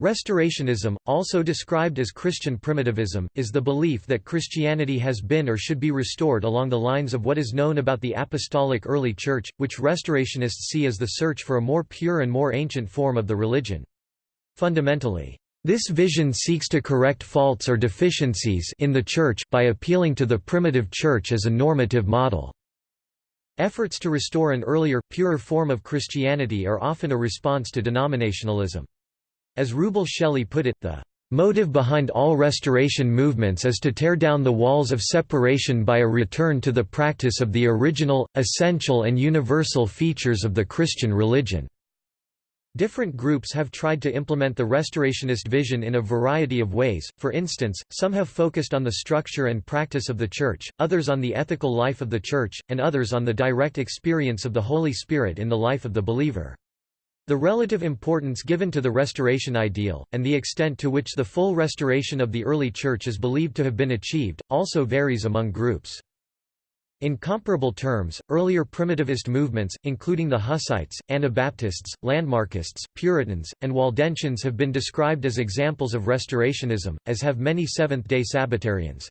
Restorationism, also described as Christian primitivism, is the belief that Christianity has been or should be restored along the lines of what is known about the apostolic early church, which restorationists see as the search for a more pure and more ancient form of the religion. Fundamentally, this vision seeks to correct faults or deficiencies in the Church by appealing to the primitive Church as a normative model. Efforts to restore an earlier, purer form of Christianity are often a response to denominationalism. As Rubel Shelley put it, the motive behind all restoration movements is to tear down the walls of separation by a return to the practice of the original, essential and universal features of the Christian religion. Different groups have tried to implement the restorationist vision in a variety of ways, for instance, some have focused on the structure and practice of the Church, others on the ethical life of the Church, and others on the direct experience of the Holy Spirit in the life of the believer. The relative importance given to the restoration ideal, and the extent to which the full restoration of the early Church is believed to have been achieved, also varies among groups. In comparable terms, earlier primitivist movements, including the Hussites, Anabaptists, Landmarkists, Puritans, and Waldensians have been described as examples of restorationism, as have many Seventh-day Sabbatarians.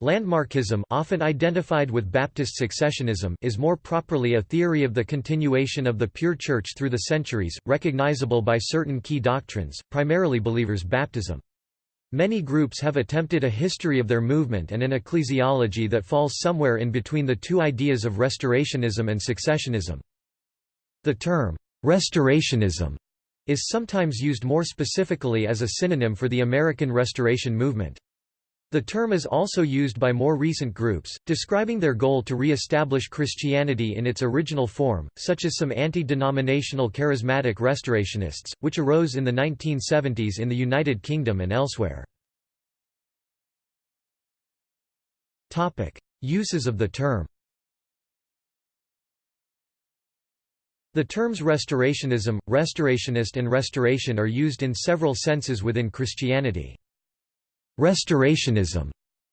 Landmarkism often identified with Baptist successionism is more properly a theory of the continuation of the pure Church through the centuries, recognizable by certain key doctrines, primarily believers' baptism. Many groups have attempted a history of their movement and an ecclesiology that falls somewhere in between the two ideas of restorationism and successionism. The term, restorationism, is sometimes used more specifically as a synonym for the American Restoration movement. The term is also used by more recent groups, describing their goal to re-establish Christianity in its original form, such as some anti-denominational charismatic restorationists, which arose in the 1970s in the United Kingdom and elsewhere. Uses of the term The terms restorationism, restorationist and restoration are used in several senses within Christianity. Restorationism,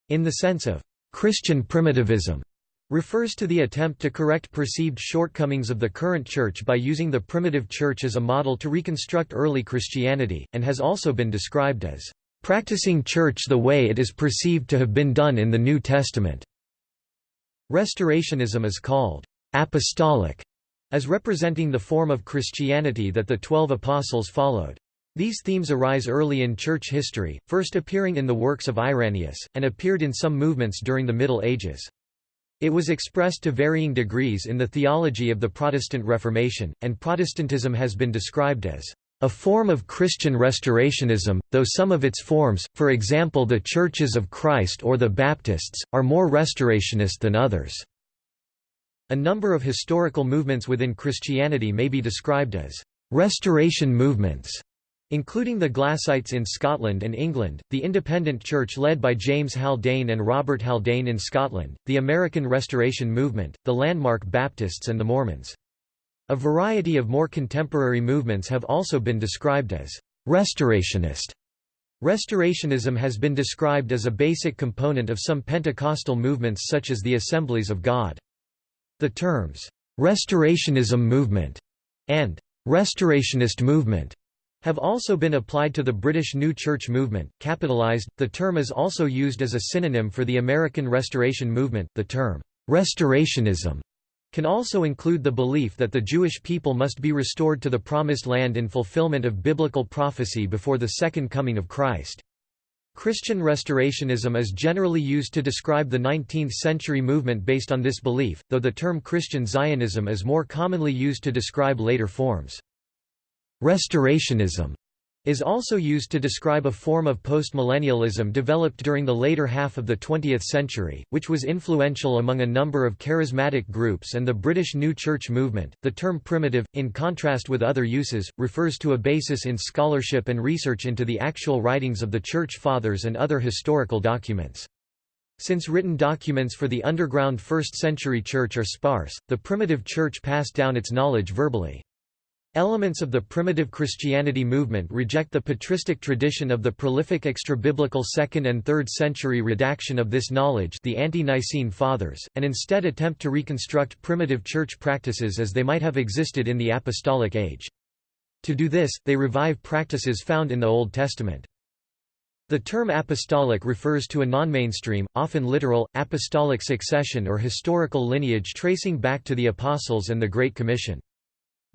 in the sense of Christian primitivism, refers to the attempt to correct perceived shortcomings of the current Church by using the primitive Church as a model to reconstruct early Christianity, and has also been described as practicing Church the way it is perceived to have been done in the New Testament. Restorationism is called apostolic, as representing the form of Christianity that the Twelve Apostles followed. These themes arise early in church history, first appearing in the works of Irenaeus, and appeared in some movements during the Middle Ages. It was expressed to varying degrees in the theology of the Protestant Reformation, and Protestantism has been described as a form of Christian restorationism, though some of its forms, for example the Churches of Christ or the Baptists, are more restorationist than others. A number of historical movements within Christianity may be described as restoration movements including the Glassites in Scotland and England, the Independent Church led by James Haldane and Robert Haldane in Scotland, the American Restoration Movement, the Landmark Baptists and the Mormons. A variety of more contemporary movements have also been described as restorationist. Restorationism has been described as a basic component of some Pentecostal movements such as the Assemblies of God. The terms, "'Restorationism movement' and "'Restorationist movement' have also been applied to the British New Church movement. Capitalized, the term is also used as a synonym for the American Restoration movement. The term restorationism can also include the belief that the Jewish people must be restored to the Promised Land in fulfillment of biblical prophecy before the Second Coming of Christ. Christian restorationism is generally used to describe the 19th-century movement based on this belief, though the term Christian Zionism is more commonly used to describe later forms. Restorationism is also used to describe a form of postmillennialism developed during the later half of the 20th century, which was influential among a number of charismatic groups and the British New Church movement. The term primitive, in contrast with other uses, refers to a basis in scholarship and research into the actual writings of the Church Fathers and other historical documents. Since written documents for the underground first-century church are sparse, the primitive church passed down its knowledge verbally. Elements of the primitive Christianity movement reject the patristic tradition of the prolific extra-biblical 2nd and 3rd century redaction of this knowledge the ante-Nicene Fathers, and instead attempt to reconstruct primitive church practices as they might have existed in the apostolic age. To do this, they revive practices found in the Old Testament. The term apostolic refers to a non-mainstream, often literal, apostolic succession or historical lineage tracing back to the Apostles and the Great Commission.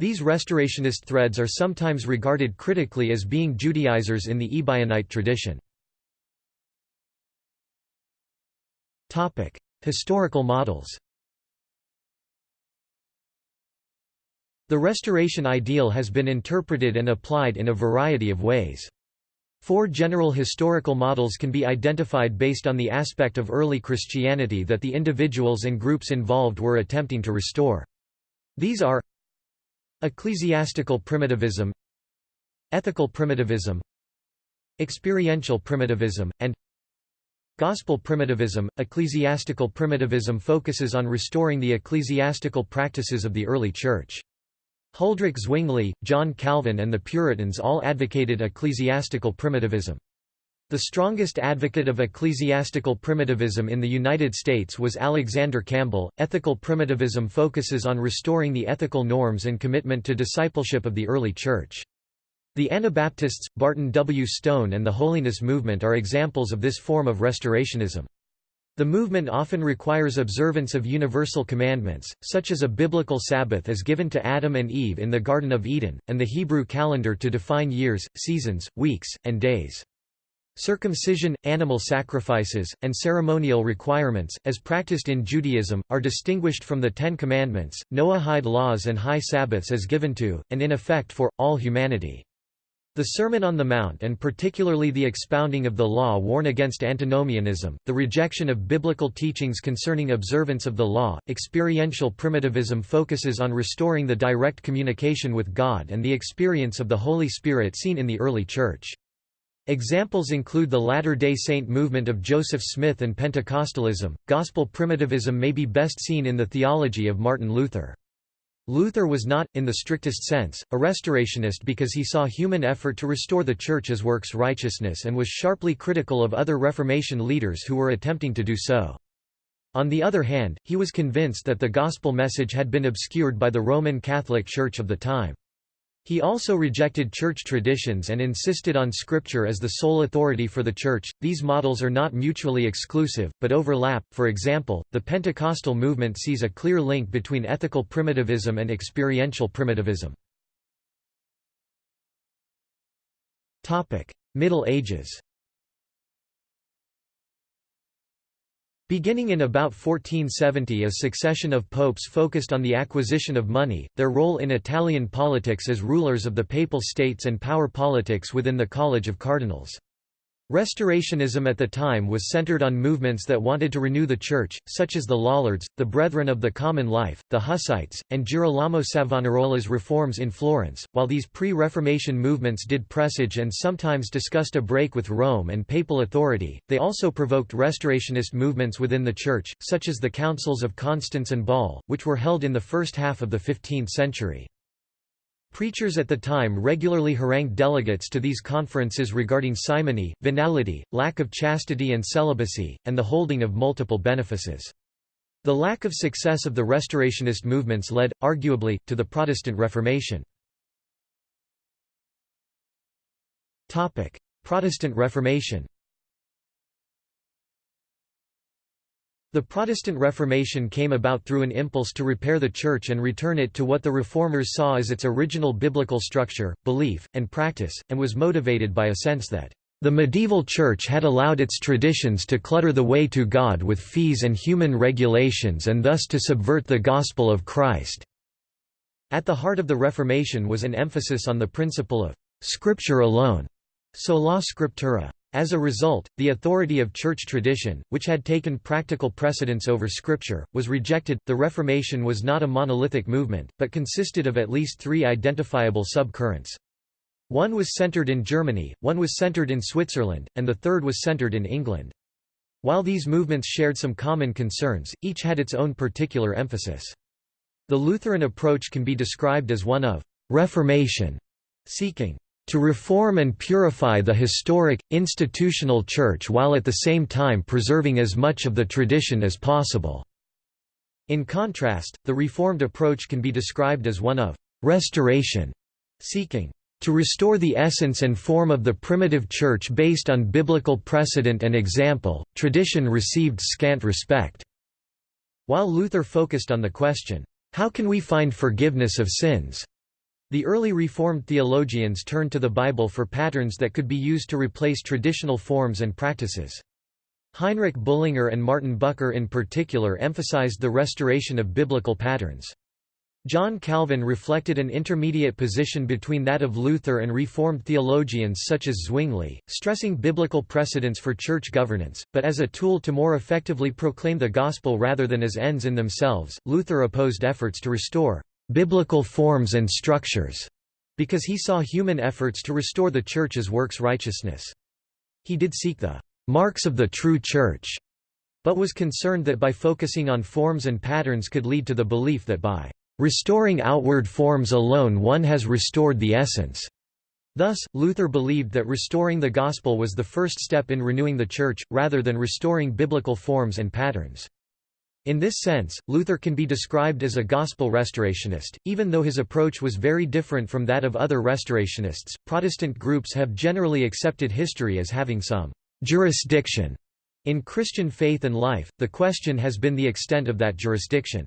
These restorationist threads are sometimes regarded critically as being Judaizers in the Ebionite tradition. Historical models The Restoration ideal has been interpreted and applied in a variety of ways. Four general historical models can be identified based on the aspect of early Christianity that the individuals and groups involved were attempting to restore. These are Ecclesiastical primitivism Ethical primitivism Experiential primitivism, and Gospel primitivism. Ecclesiastical primitivism focuses on restoring the ecclesiastical practices of the early Church. Huldrych Zwingli, John Calvin and the Puritans all advocated ecclesiastical primitivism. The strongest advocate of ecclesiastical primitivism in the United States was Alexander Campbell. Ethical primitivism focuses on restoring the ethical norms and commitment to discipleship of the early church. The Anabaptists, Barton W. Stone and the Holiness Movement are examples of this form of restorationism. The movement often requires observance of universal commandments, such as a biblical Sabbath as given to Adam and Eve in the Garden of Eden, and the Hebrew calendar to define years, seasons, weeks, and days. Circumcision, animal sacrifices, and ceremonial requirements, as practiced in Judaism, are distinguished from the Ten Commandments, Noahide laws and high Sabbaths as given to, and in effect for, all humanity. The Sermon on the Mount and particularly the expounding of the law warn against antinomianism, the rejection of biblical teachings concerning observance of the law. Experiential primitivism focuses on restoring the direct communication with God and the experience of the Holy Spirit seen in the early Church. Examples include the Latter-day Saint movement of Joseph Smith and Pentecostalism. Gospel primitivism may be best seen in the theology of Martin Luther. Luther was not, in the strictest sense, a restorationist because he saw human effort to restore the Church as works righteousness and was sharply critical of other Reformation leaders who were attempting to do so. On the other hand, he was convinced that the gospel message had been obscured by the Roman Catholic Church of the time. He also rejected church traditions and insisted on scripture as the sole authority for the church. These models are not mutually exclusive, but overlap. For example, the Pentecostal movement sees a clear link between ethical primitivism and experiential primitivism. Topic: Middle Ages. Beginning in about 1470 a succession of popes focused on the acquisition of money, their role in Italian politics as rulers of the Papal States and power politics within the College of Cardinals. Restorationism at the time was centered on movements that wanted to renew the Church, such as the Lollards, the Brethren of the Common Life, the Hussites, and Girolamo Savonarola's reforms in Florence, while these pre-Reformation movements did presage and sometimes discussed a break with Rome and papal authority, they also provoked restorationist movements within the Church, such as the Councils of Constance and Bâle, which were held in the first half of the 15th century. Preachers at the time regularly harangued delegates to these conferences regarding simony, venality, lack of chastity and celibacy, and the holding of multiple benefices. The lack of success of the Restorationist movements led, arguably, to the Protestant Reformation. Protestant Reformation The Protestant Reformation came about through an impulse to repair the Church and return it to what the Reformers saw as its original biblical structure, belief, and practice, and was motivated by a sense that the medieval Church had allowed its traditions to clutter the way to God with fees and human regulations and thus to subvert the gospel of Christ. At the heart of the Reformation was an emphasis on the principle of Scripture alone, sola scriptura. As a result, the authority of church tradition, which had taken practical precedence over scripture, was rejected. The Reformation was not a monolithic movement, but consisted of at least three identifiable sub-currents. One was centered in Germany, one was centered in Switzerland, and the third was centered in England. While these movements shared some common concerns, each had its own particular emphasis. The Lutheran approach can be described as one of reformation, seeking to reform and purify the historic, institutional church while at the same time preserving as much of the tradition as possible." In contrast, the Reformed approach can be described as one of «restoration», seeking To restore the essence and form of the primitive church based on biblical precedent and example, tradition received scant respect." While Luther focused on the question, "'How can we find forgiveness of sins?' The early Reformed theologians turned to the Bible for patterns that could be used to replace traditional forms and practices. Heinrich Bullinger and Martin Bucer in particular emphasized the restoration of biblical patterns. John Calvin reflected an intermediate position between that of Luther and Reformed theologians such as Zwingli, stressing biblical precedents for church governance, but as a tool to more effectively proclaim the gospel rather than as ends in themselves. Luther opposed efforts to restore biblical forms and structures, because he saw human efforts to restore the Church as works righteousness. He did seek the marks of the true Church, but was concerned that by focusing on forms and patterns could lead to the belief that by restoring outward forms alone one has restored the essence. Thus, Luther believed that restoring the gospel was the first step in renewing the Church, rather than restoring biblical forms and patterns. In this sense, Luther can be described as a gospel restorationist, even though his approach was very different from that of other restorationists. Protestant groups have generally accepted history as having some jurisdiction in Christian faith and life, the question has been the extent of that jurisdiction.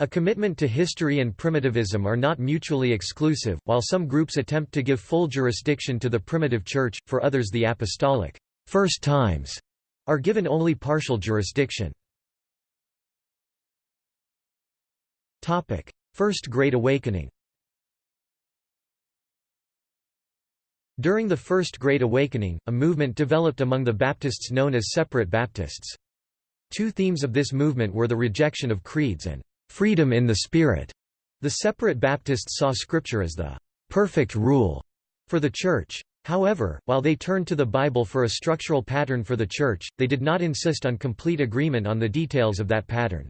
A commitment to history and primitivism are not mutually exclusive, while some groups attempt to give full jurisdiction to the primitive church, for others the apostolic first times are given only partial jurisdiction. First Great Awakening During the First Great Awakening, a movement developed among the Baptists known as Separate Baptists. Two themes of this movement were the rejection of creeds and freedom in the Spirit. The Separate Baptists saw Scripture as the perfect rule for the Church. However, while they turned to the Bible for a structural pattern for the Church, they did not insist on complete agreement on the details of that pattern.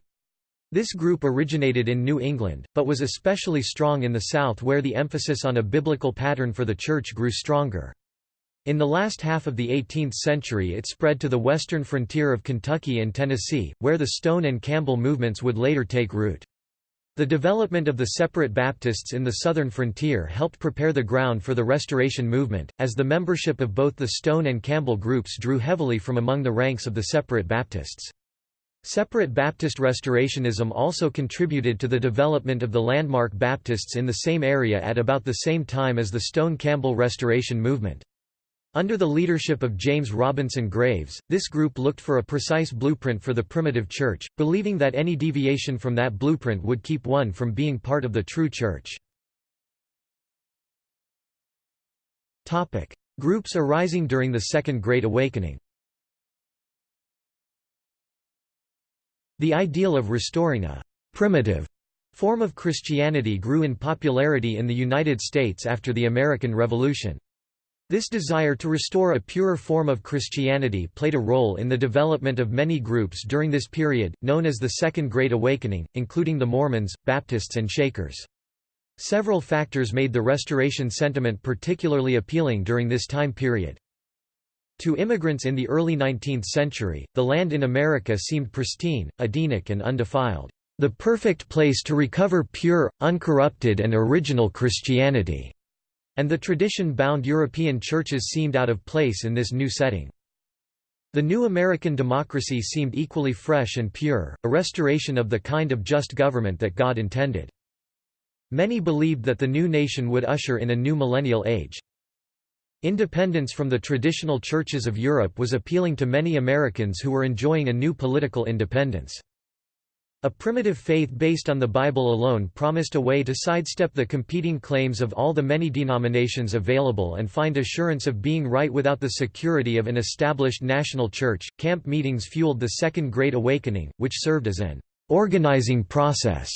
This group originated in New England, but was especially strong in the South where the emphasis on a biblical pattern for the Church grew stronger. In the last half of the 18th century it spread to the western frontier of Kentucky and Tennessee, where the Stone and Campbell movements would later take root. The development of the separate Baptists in the southern frontier helped prepare the ground for the Restoration movement, as the membership of both the Stone and Campbell groups drew heavily from among the ranks of the separate Baptists. Separate Baptist Restorationism also contributed to the development of the landmark Baptists in the same area at about the same time as the Stone Campbell Restoration movement. Under the leadership of James Robinson Graves, this group looked for a precise blueprint for the primitive church, believing that any deviation from that blueprint would keep one from being part of the true church. Groups arising during the Second Great Awakening The ideal of restoring a «primitive» form of Christianity grew in popularity in the United States after the American Revolution. This desire to restore a purer form of Christianity played a role in the development of many groups during this period, known as the Second Great Awakening, including the Mormons, Baptists and Shakers. Several factors made the Restoration sentiment particularly appealing during this time period. To immigrants in the early 19th century, the land in America seemed pristine, Edenic and undefiled, the perfect place to recover pure, uncorrupted and original Christianity, and the tradition-bound European churches seemed out of place in this new setting. The new American democracy seemed equally fresh and pure, a restoration of the kind of just government that God intended. Many believed that the new nation would usher in a new millennial age. Independence from the traditional churches of Europe was appealing to many Americans who were enjoying a new political independence. A primitive faith based on the Bible alone promised a way to sidestep the competing claims of all the many denominations available and find assurance of being right without the security of an established national church. Camp meetings fueled the Second Great Awakening, which served as an organizing process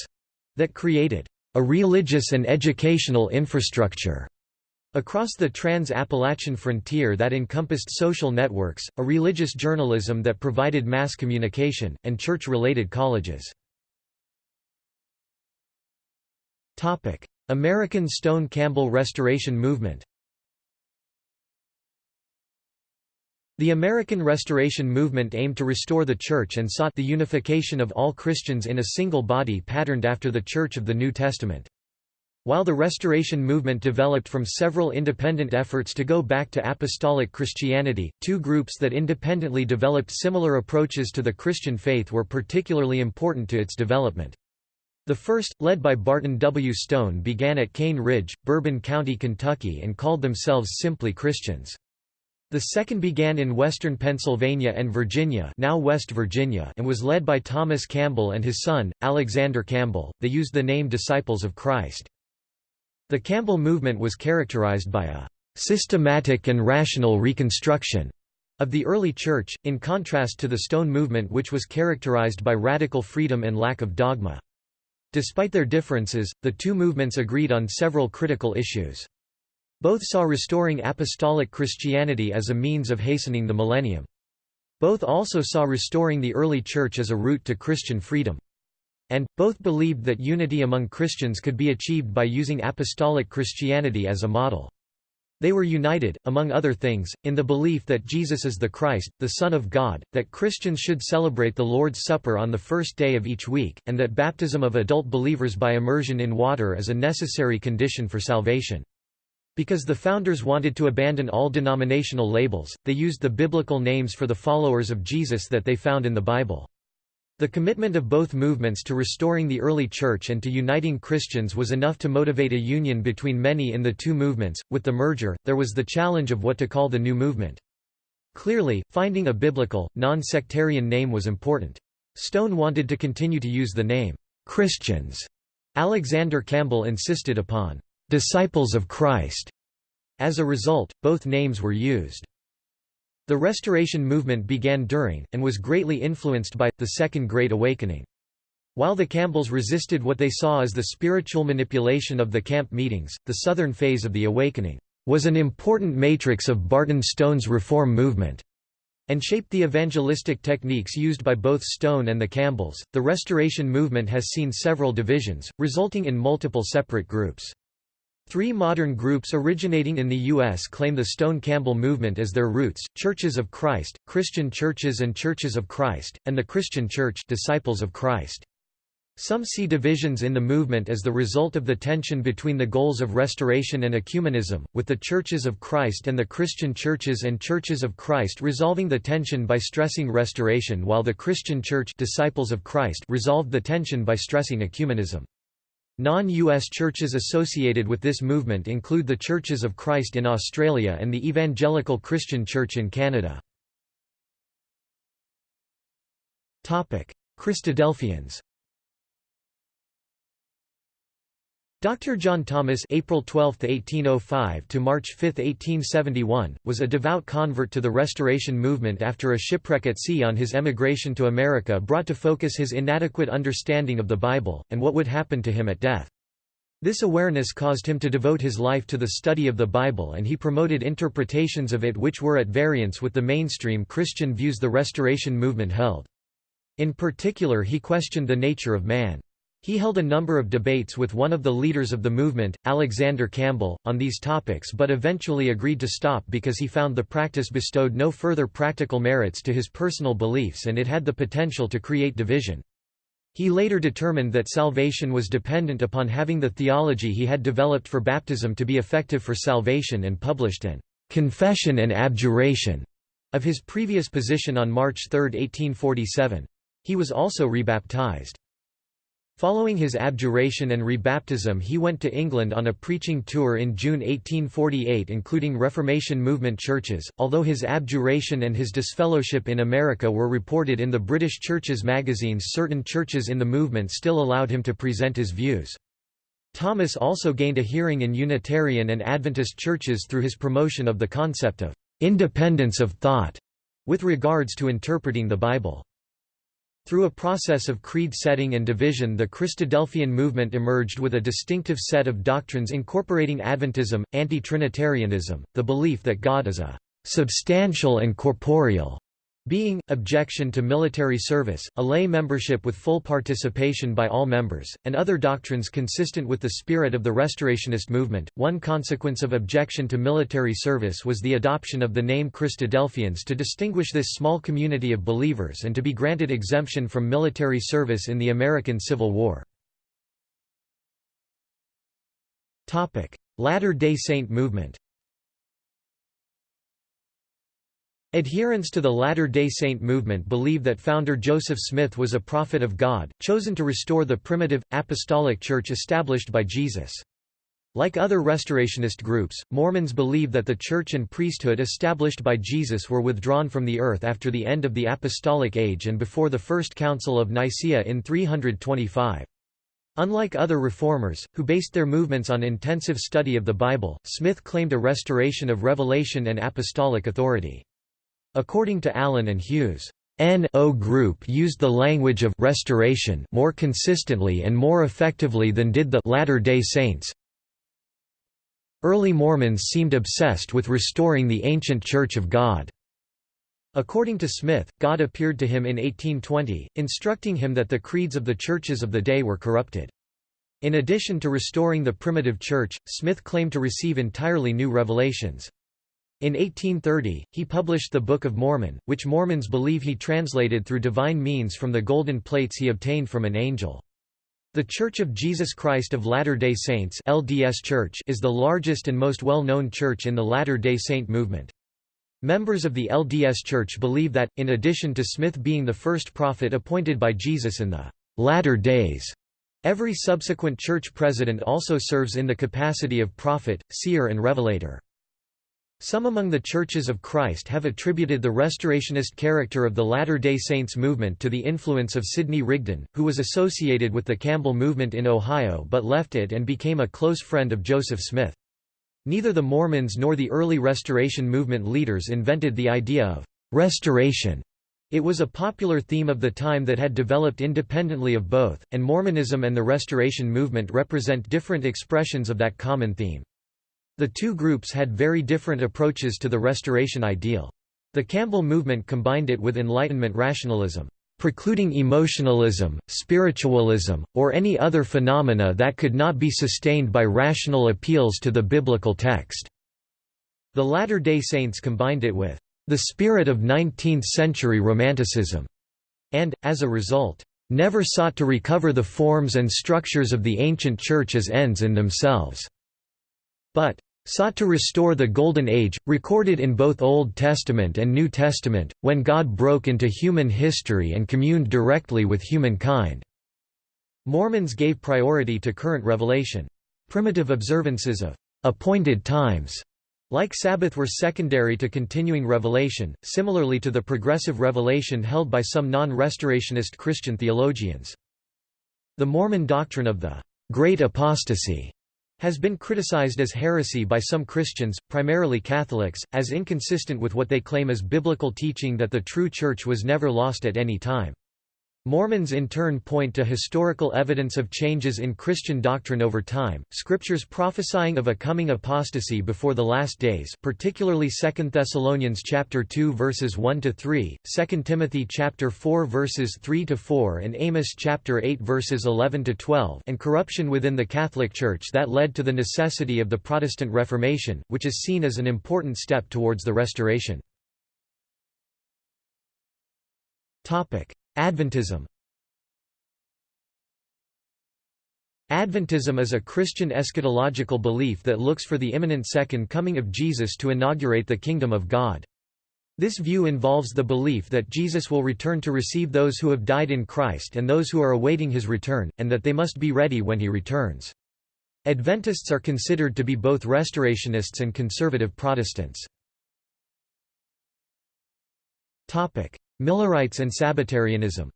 that created a religious and educational infrastructure Across the trans-Appalachian frontier that encompassed social networks, a religious journalism that provided mass communication, and church-related colleges. American Stone Campbell Restoration Movement The American Restoration Movement aimed to restore the Church and sought the unification of all Christians in a single body patterned after the Church of the New Testament. While the Restoration movement developed from several independent efforts to go back to apostolic Christianity, two groups that independently developed similar approaches to the Christian faith were particularly important to its development. The first, led by Barton W. Stone began at Cane Ridge, Bourbon County, Kentucky and called themselves simply Christians. The second began in western Pennsylvania and Virginia, now West Virginia and was led by Thomas Campbell and his son, Alexander Campbell. They used the name Disciples of Christ. The Campbell movement was characterized by a systematic and rational reconstruction of the early church, in contrast to the Stone movement which was characterized by radical freedom and lack of dogma. Despite their differences, the two movements agreed on several critical issues. Both saw restoring apostolic Christianity as a means of hastening the millennium. Both also saw restoring the early church as a route to Christian freedom and, both believed that unity among Christians could be achieved by using apostolic Christianity as a model. They were united, among other things, in the belief that Jesus is the Christ, the Son of God, that Christians should celebrate the Lord's Supper on the first day of each week, and that baptism of adult believers by immersion in water is a necessary condition for salvation. Because the founders wanted to abandon all denominational labels, they used the biblical names for the followers of Jesus that they found in the Bible. The commitment of both movements to restoring the early church and to uniting Christians was enough to motivate a union between many in the two movements. With the merger, there was the challenge of what to call the new movement. Clearly, finding a biblical, non-sectarian name was important. Stone wanted to continue to use the name Christians. Alexander Campbell insisted upon disciples of Christ. As a result, both names were used. The Restoration movement began during, and was greatly influenced by, the Second Great Awakening. While the Campbells resisted what they saw as the spiritual manipulation of the camp meetings, the Southern phase of the Awakening was an important matrix of Barton Stone's reform movement, and shaped the evangelistic techniques used by both Stone and the Campbells. The Restoration movement has seen several divisions, resulting in multiple separate groups. Three modern groups originating in the U.S. claim the Stone-Campbell movement as their roots, Churches of Christ, Christian Churches and Churches of Christ, and the Christian Church Disciples of Christ. Some see divisions in the movement as the result of the tension between the goals of restoration and ecumenism, with the Churches of Christ and the Christian Churches and Churches of Christ resolving the tension by stressing restoration while the Christian Church Disciples of Christ resolved the tension by stressing ecumenism. Non-US churches associated with this movement include the Churches of Christ in Australia and the Evangelical Christian Church in Canada. Christadelphians Dr. John Thomas April 12, 1805 to March 5, 1871, was a devout convert to the Restoration movement after a shipwreck at sea on his emigration to America brought to focus his inadequate understanding of the Bible, and what would happen to him at death. This awareness caused him to devote his life to the study of the Bible and he promoted interpretations of it which were at variance with the mainstream Christian views the Restoration movement held. In particular he questioned the nature of man. He held a number of debates with one of the leaders of the movement, Alexander Campbell, on these topics but eventually agreed to stop because he found the practice bestowed no further practical merits to his personal beliefs and it had the potential to create division. He later determined that salvation was dependent upon having the theology he had developed for baptism to be effective for salvation and published an confession and abjuration of his previous position on March 3, 1847. He was also rebaptized. Following his abjuration and rebaptism he went to England on a preaching tour in June 1848 including Reformation movement churches, although his abjuration and his disfellowship in America were reported in the British churches magazines certain churches in the movement still allowed him to present his views. Thomas also gained a hearing in Unitarian and Adventist churches through his promotion of the concept of independence of thought with regards to interpreting the Bible. Through a process of creed setting and division the Christadelphian movement emerged with a distinctive set of doctrines incorporating Adventism, anti-Trinitarianism, the belief that God is a substantial and corporeal being, objection to military service, a lay membership with full participation by all members, and other doctrines consistent with the spirit of the Restorationist movement. One consequence of objection to military service was the adoption of the name Christadelphians to distinguish this small community of believers and to be granted exemption from military service in the American Civil War. Latter-day Saint movement Adherents to the Latter-day Saint movement believe that founder Joseph Smith was a prophet of God, chosen to restore the primitive, apostolic church established by Jesus. Like other restorationist groups, Mormons believe that the church and priesthood established by Jesus were withdrawn from the earth after the end of the Apostolic Age and before the First Council of Nicaea in 325. Unlike other reformers, who based their movements on intensive study of the Bible, Smith claimed a restoration of revelation and apostolic authority. According to Allen and Hughes, N.O. Group used the language of restoration more consistently and more effectively than did the Latter-day Saints. Early Mormons seemed obsessed with restoring the ancient Church of God. According to Smith, God appeared to him in 1820, instructing him that the creeds of the churches of the day were corrupted. In addition to restoring the primitive church, Smith claimed to receive entirely new revelations. In 1830, he published the Book of Mormon, which Mormons believe he translated through divine means from the golden plates he obtained from an angel. The Church of Jesus Christ of Latter-day Saints LDS Church is the largest and most well-known church in the Latter-day Saint movement. Members of the LDS Church believe that, in addition to Smith being the first prophet appointed by Jesus in the latter days, every subsequent church president also serves in the capacity of prophet, seer and revelator. Some among the Churches of Christ have attributed the restorationist character of the Latter-day Saints movement to the influence of Sidney Rigdon, who was associated with the Campbell movement in Ohio but left it and became a close friend of Joseph Smith. Neither the Mormons nor the early Restoration movement leaders invented the idea of «restoration». It was a popular theme of the time that had developed independently of both, and Mormonism and the Restoration movement represent different expressions of that common theme. The two groups had very different approaches to the Restoration ideal. The Campbell movement combined it with Enlightenment rationalism, precluding emotionalism, spiritualism, or any other phenomena that could not be sustained by rational appeals to the biblical text. The Latter-day Saints combined it with the spirit of 19th-century Romanticism, and, as a result, never sought to recover the forms and structures of the ancient Church as ends in themselves but sought to restore the Golden Age, recorded in both Old Testament and New Testament, when God broke into human history and communed directly with humankind. Mormons gave priority to current revelation. Primitive observances of appointed times like Sabbath were secondary to continuing revelation, similarly to the progressive revelation held by some non-restorationist Christian theologians. The Mormon doctrine of the Great Apostasy has been criticized as heresy by some Christians, primarily Catholics, as inconsistent with what they claim as biblical teaching that the true Church was never lost at any time. Mormons in turn point to historical evidence of changes in Christian doctrine over time, scriptures prophesying of a coming apostasy before the last days particularly 2 Thessalonians chapter 2 verses 1 to 3, 2 Timothy chapter 4 verses 3 to 4 and Amos chapter 8 verses 11 to 12 and corruption within the Catholic Church that led to the necessity of the Protestant Reformation, which is seen as an important step towards the restoration. Topic: Adventism Adventism is a Christian eschatological belief that looks for the imminent second coming of Jesus to inaugurate the kingdom of God. This view involves the belief that Jesus will return to receive those who have died in Christ and those who are awaiting his return, and that they must be ready when he returns. Adventists are considered to be both restorationists and conservative Protestants. Millerites and Sabbatarianism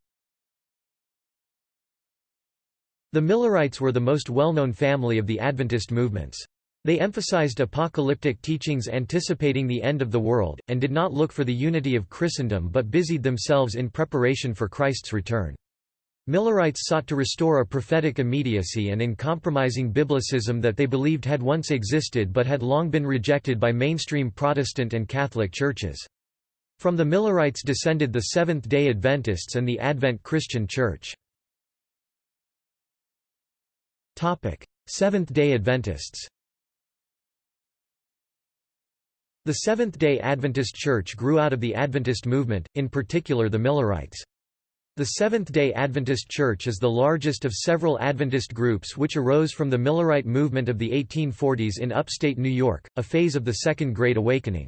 The Millerites were the most well-known family of the Adventist movements. They emphasized apocalyptic teachings anticipating the end of the world, and did not look for the unity of Christendom but busied themselves in preparation for Christ's return. Millerites sought to restore a prophetic immediacy and uncompromising biblicism that they believed had once existed but had long been rejected by mainstream Protestant and Catholic churches. From the Millerites descended the Seventh-day Adventists and the Advent Christian Church. Seventh-day Adventists The Seventh-day Adventist Church grew out of the Adventist movement, in particular the Millerites. The Seventh-day Adventist Church is the largest of several Adventist groups which arose from the Millerite movement of the 1840s in upstate New York, a phase of the Second Great Awakening.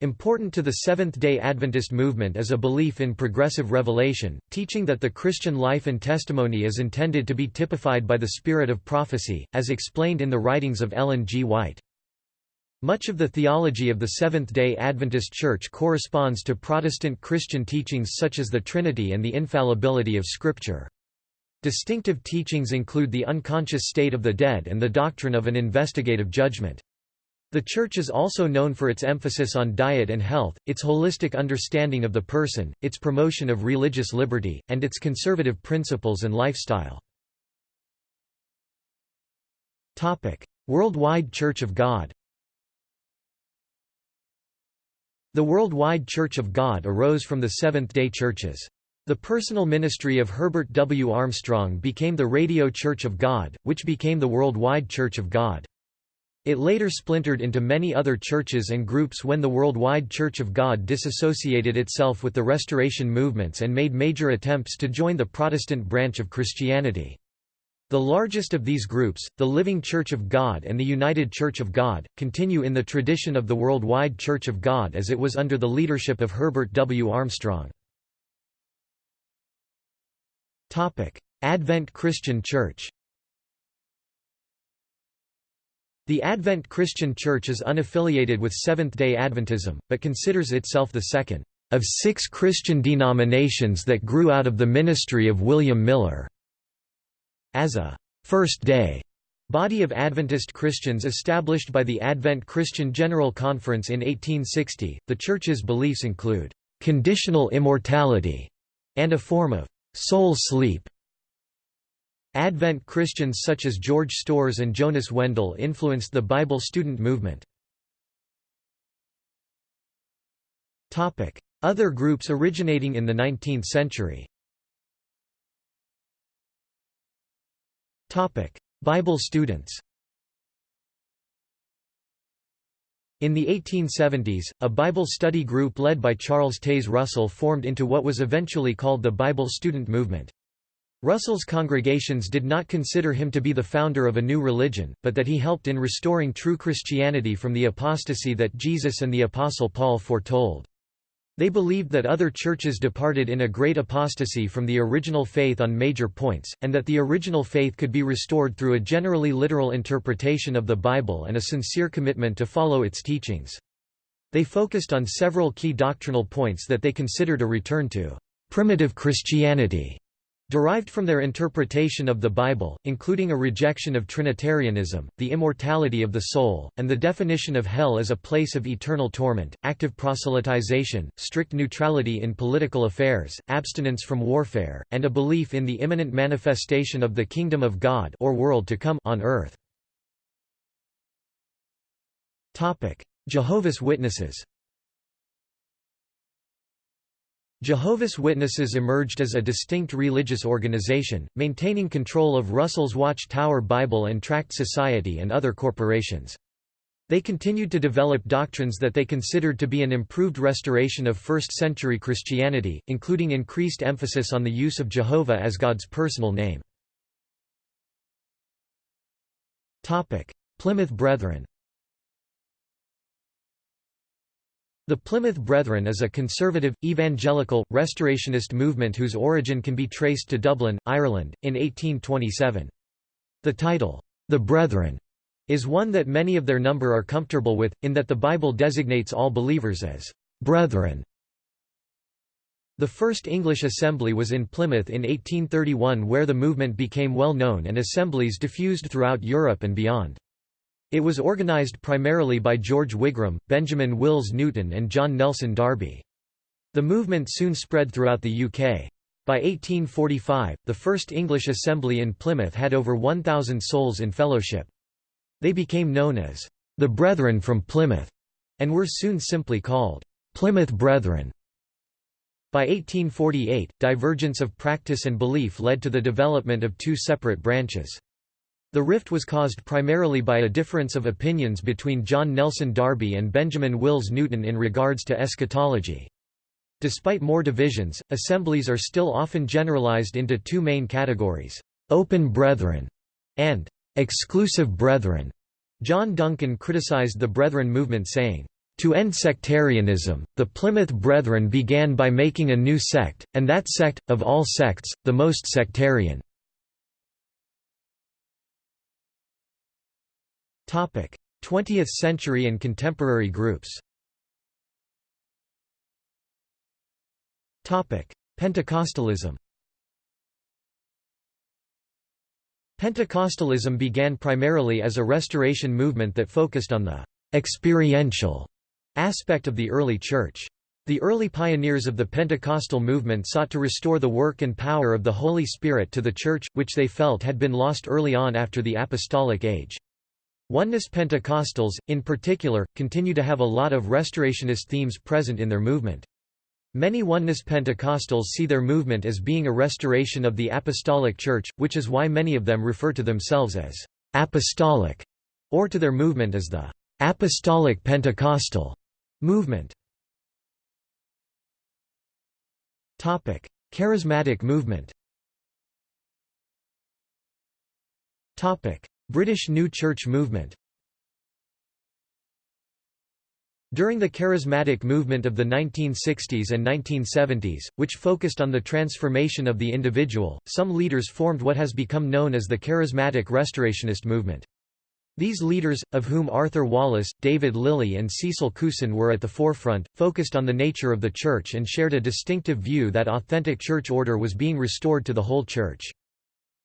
Important to the Seventh-day Adventist movement is a belief in progressive revelation, teaching that the Christian life and testimony is intended to be typified by the spirit of prophecy, as explained in the writings of Ellen G. White. Much of the theology of the Seventh-day Adventist Church corresponds to Protestant Christian teachings such as the Trinity and the infallibility of Scripture. Distinctive teachings include the unconscious state of the dead and the doctrine of an investigative judgment. The Church is also known for its emphasis on diet and health, its holistic understanding of the person, its promotion of religious liberty, and its conservative principles and lifestyle. Worldwide Church of God The Worldwide Church of God arose from the Seventh-day Churches. The personal ministry of Herbert W. Armstrong became the Radio Church of God, which became the Worldwide Church of God. It later splintered into many other churches and groups when the Worldwide Church of God disassociated itself with the Restoration movements and made major attempts to join the Protestant branch of Christianity. The largest of these groups, the Living Church of God and the United Church of God, continue in the tradition of the Worldwide Church of God as it was under the leadership of Herbert W. Armstrong. Advent Christian Church The Advent Christian Church is unaffiliated with Seventh-day Adventism, but considers itself the second of six Christian denominations that grew out of the ministry of William Miller. As a first-day body of Adventist Christians established by the Advent Christian General Conference in 1860, the Church's beliefs include conditional immortality and a form of soul sleep. Advent Christians such as George Storrs and Jonas Wendell influenced the Bible student movement. Other groups originating in the 19th century Bible students In the 1870s, a Bible study group led by Charles Taze Russell formed into what was eventually called the Bible student movement. Russell's congregations did not consider him to be the founder of a new religion, but that he helped in restoring true Christianity from the apostasy that Jesus and the Apostle Paul foretold. They believed that other churches departed in a great apostasy from the original faith on major points, and that the original faith could be restored through a generally literal interpretation of the Bible and a sincere commitment to follow its teachings. They focused on several key doctrinal points that they considered a return to primitive Christianity derived from their interpretation of the Bible, including a rejection of Trinitarianism, the immortality of the soul, and the definition of hell as a place of eternal torment, active proselytization, strict neutrality in political affairs, abstinence from warfare, and a belief in the imminent manifestation of the kingdom of God or world to come on earth. Jehovah's Witnesses Jehovah's Witnesses emerged as a distinct religious organization, maintaining control of Russell's Watchtower Bible and Tract Society and other corporations. They continued to develop doctrines that they considered to be an improved restoration of first-century Christianity, including increased emphasis on the use of Jehovah as God's personal name. Plymouth Brethren The Plymouth Brethren is a conservative, evangelical, restorationist movement whose origin can be traced to Dublin, Ireland, in 1827. The title, The Brethren, is one that many of their number are comfortable with, in that the Bible designates all believers as brethren. The first English assembly was in Plymouth in 1831 where the movement became well known and assemblies diffused throughout Europe and beyond. It was organized primarily by George Wigram, Benjamin Wills Newton and John Nelson Darby. The movement soon spread throughout the UK. By 1845, the first English assembly in Plymouth had over 1,000 souls in fellowship. They became known as the Brethren from Plymouth, and were soon simply called Plymouth Brethren. By 1848, divergence of practice and belief led to the development of two separate branches. The rift was caused primarily by a difference of opinions between John Nelson Darby and Benjamin Wills Newton in regards to eschatology. Despite more divisions, assemblies are still often generalized into two main categories, "'open brethren' and "'exclusive brethren'". John Duncan criticized the Brethren movement saying, to end sectarianism, the Plymouth Brethren began by making a new sect, and that sect, of all sects, the most sectarian. 20th century and contemporary groups Pentecostalism Pentecostalism began primarily as a restoration movement that focused on the «experiential» aspect of the early church. The early pioneers of the Pentecostal movement sought to restore the work and power of the Holy Spirit to the Church, which they felt had been lost early on after the Apostolic Age. Oneness Pentecostals, in particular, continue to have a lot of restorationist themes present in their movement. Many Oneness Pentecostals see their movement as being a restoration of the Apostolic Church, which is why many of them refer to themselves as apostolic, or to their movement as the Apostolic Pentecostal movement. Topic: Charismatic movement British New Church movement During the charismatic movement of the 1960s and 1970s, which focused on the transformation of the individual, some leaders formed what has become known as the Charismatic Restorationist movement. These leaders, of whom Arthur Wallis, David Lillie and Cecil Cousen were at the forefront, focused on the nature of the Church and shared a distinctive view that authentic church order was being restored to the whole Church.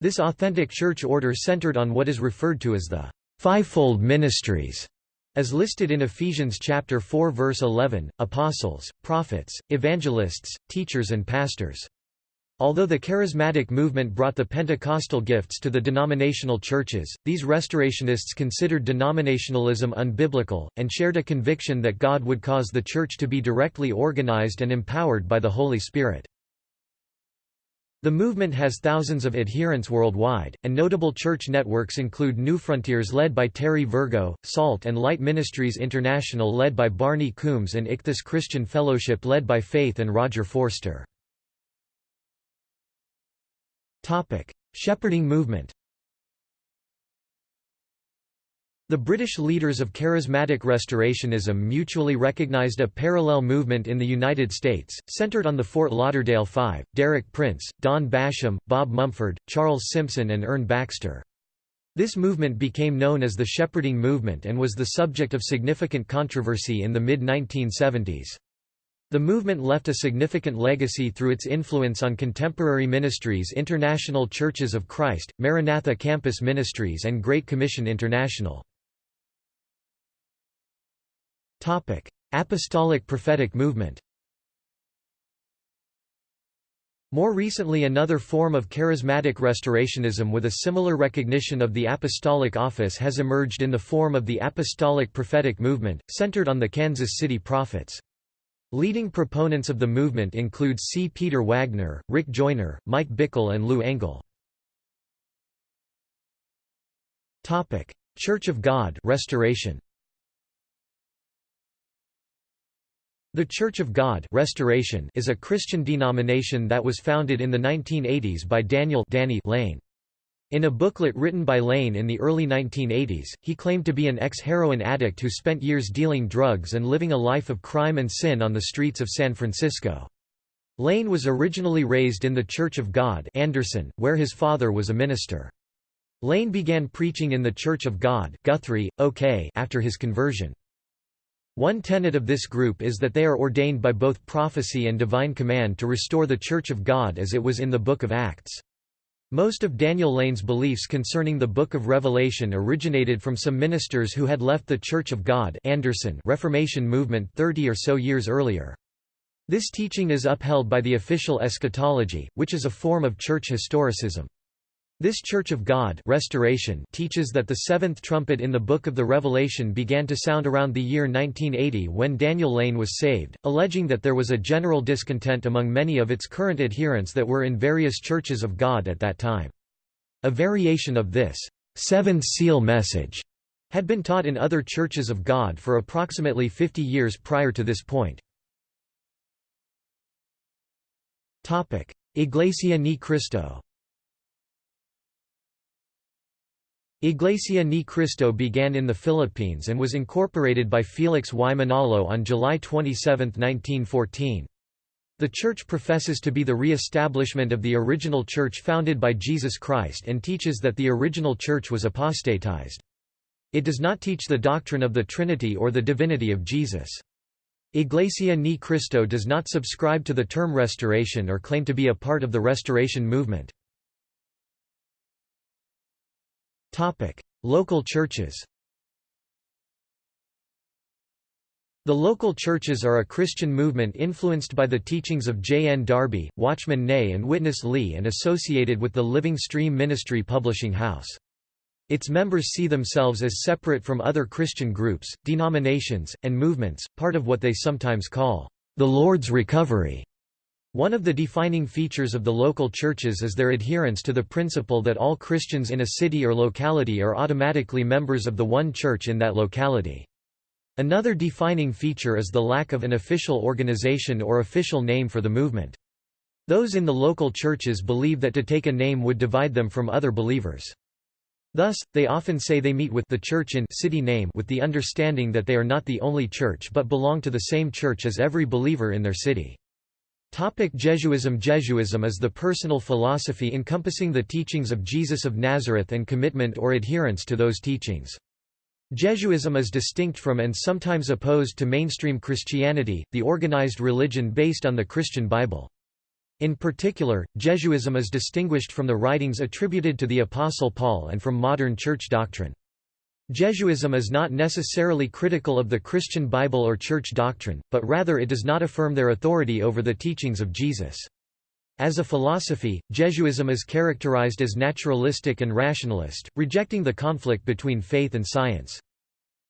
This authentic church order centered on what is referred to as the fivefold ministries as listed in Ephesians chapter 4 verse 11, apostles, prophets, evangelists, teachers and pastors. Although the charismatic movement brought the Pentecostal gifts to the denominational churches, these restorationists considered denominationalism unbiblical, and shared a conviction that God would cause the church to be directly organized and empowered by the Holy Spirit. The movement has thousands of adherents worldwide, and notable church networks include Newfrontiers led by Terry Virgo, Salt and Light Ministries International led by Barney Coombs and Ichthus Christian Fellowship led by Faith and Roger Forster. Shepherding movement The British leaders of charismatic restorationism mutually recognized a parallel movement in the United States, centered on the Fort Lauderdale Five, Derek Prince, Don Basham, Bob Mumford, Charles Simpson and Ern Baxter. This movement became known as the Shepherding Movement and was the subject of significant controversy in the mid-1970s. The movement left a significant legacy through its influence on contemporary ministries International Churches of Christ, Maranatha Campus Ministries and Great Commission International. Apostolic prophetic movement More recently another form of charismatic restorationism with a similar recognition of the apostolic office has emerged in the form of the apostolic prophetic movement, centered on the Kansas City prophets. Leading proponents of the movement include C. Peter Wagner, Rick Joyner, Mike Bickle and Lou Engle. Church of God restoration. The Church of God Restoration is a Christian denomination that was founded in the 1980s by Daniel Danny Layne. In a booklet written by Layne in the early 1980s, he claimed to be an ex-heroin addict who spent years dealing drugs and living a life of crime and sin on the streets of San Francisco. Layne was originally raised in the Church of God Anderson, where his father was a minister. Layne began preaching in the Church of God Guthrie, OK after his conversion. One tenet of this group is that they are ordained by both prophecy and divine command to restore the Church of God as it was in the Book of Acts. Most of Daniel Layne's beliefs concerning the Book of Revelation originated from some ministers who had left the Church of God Anderson Reformation movement 30 or so years earlier. This teaching is upheld by the official eschatology, which is a form of church historicism. This Church of God restoration teaches that the seventh trumpet in the Book of the Revelation began to sound around the year 1980 when Daniel Layne was saved, alleging that there was a general discontent among many of its current adherents that were in various churches of God at that time. A variation of this seventh seal message had been taught in other churches of God for approximately 50 years prior to this point. Iglesia Ni Cristo Iglesia Ni Cristo began in the Philippines and was incorporated by Felix Y. Manalo on July 27, 1914. The Church professes to be the re-establishment of the original Church founded by Jesus Christ and teaches that the original Church was apostatized. It does not teach the doctrine of the Trinity or the divinity of Jesus. Iglesia Ni Cristo does not subscribe to the term restoration or claim to be a part of the Restoration movement. Local churches The local churches are a Christian movement influenced by the teachings of J. N. Darby, Watchman Nee and Witness Lee and associated with the Living Stream Ministry Publishing House. Its members see themselves as separate from other Christian groups, denominations, and movements, part of what they sometimes call the Lord's Recovery. One of the defining features of the local churches is their adherence to the principle that all Christians in a city or locality are automatically members of the one church in that locality. Another defining feature is the lack of an official organization or official name for the movement. Those in the local churches believe that to take a name would divide them from other believers. Thus, they often say they meet with the church in city name with the understanding that they are not the only church but belong to the same church as every believer in their city. Topic Jesuism Jesuism is the personal philosophy encompassing the teachings of Jesus of Nazareth and commitment or adherence to those teachings. Jesuism is distinct from and sometimes opposed to mainstream Christianity, the organized religion based on the Christian Bible. In particular, Jesuism is distinguished from the writings attributed to the Apostle Paul and from modern church doctrine. Jesuism is not necessarily critical of the Christian Bible or church doctrine, but rather it does not affirm their authority over the teachings of Jesus. As a philosophy, Jesuism is characterized as naturalistic and rationalist, rejecting the conflict between faith and science.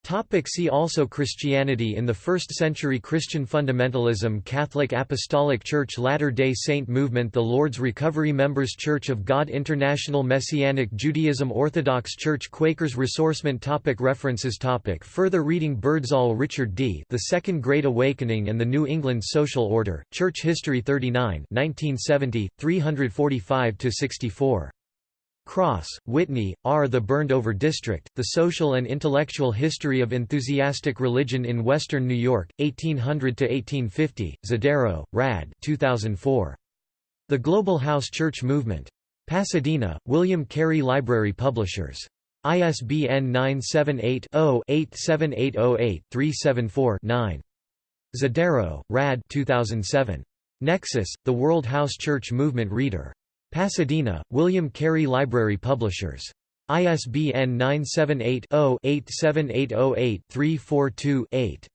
Topic see also Christianity in the 1st century Christian fundamentalism Catholic Apostolic Church Latter-day Saint movement The Lord's Recovery Members Church of God International Messianic Judaism Orthodox Church Quakers Ressourcement topic References topic Further reading Birdsall Richard D. The Second Great Awakening and the New England Social Order, Church History 39 1970, 345–64. Cross, Whitney, R. The Burned-Over District, The Social and Intellectual History of Enthusiastic Religion in Western New York, 1800–1850, Zdero, Rad 2004. The Global House Church Movement. Pasadena, William Carey Library Publishers. ISBN 978 0 87808 374 9. Zdero, Rad 2007. Nexus, The World House Church Movement Reader. Pasadena, William Carey Library Publishers. ISBN 978-0-87808-342-8.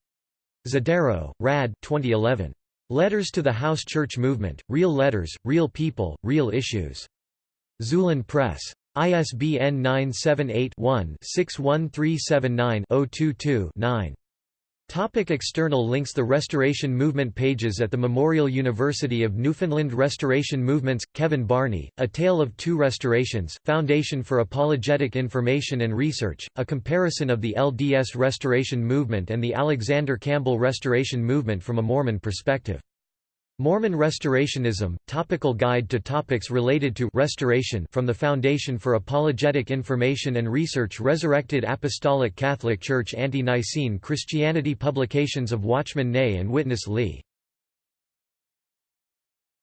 Zdero, Rad 2011. Letters to the House Church Movement, Real Letters, Real People, Real Issues. Xulon Press. ISBN 978 one 61379 022 9 Topic external links The Restoration Movement pages at the Memorial University of Newfoundland Restoration Movements, Kevin Barney, A Tale of Two Restorations, Foundation for Apologetic Information and Research, a comparison of the LDS Restoration Movement and the Alexander Campbell Restoration Movement from a Mormon perspective. Mormon Restorationism, Topical Guide to Topics Related to Restoration from the Foundation for Apologetic Information and Research Resurrected Apostolic Catholic Church Ante-Nicene Christianity Publications of Watchman Nee and Witness Lee